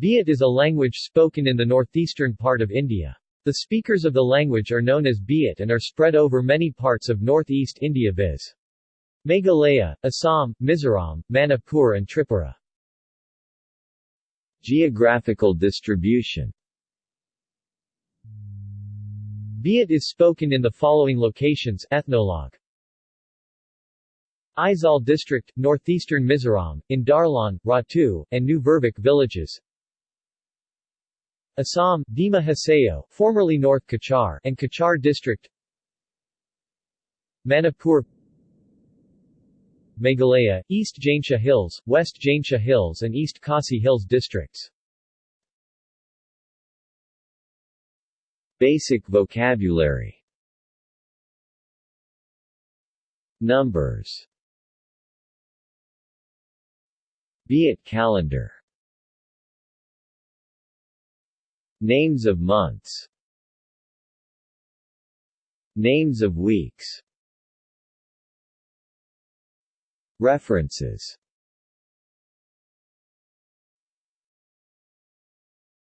Biat is a language spoken in the northeastern part of India. The speakers of the language are known as Biat and are spread over many parts of northeast India viz. Meghalaya, Assam, Mizoram, Manipur and Tripura. Geographical distribution Biat is spoken in the following locations Ethnologue Aizawl District, northeastern Mizoram, in Darlawn, Ratu, and New Vervik villages Assam, Dima Hasao, formerly North Cachar, and Cachar District. Manipur. Meghalaya, East Jaintia Hills, West Jaintia Hills and East Khasi Hills districts. Basic vocabulary. Numbers. Biat calendar Names of months. Names of weeks. References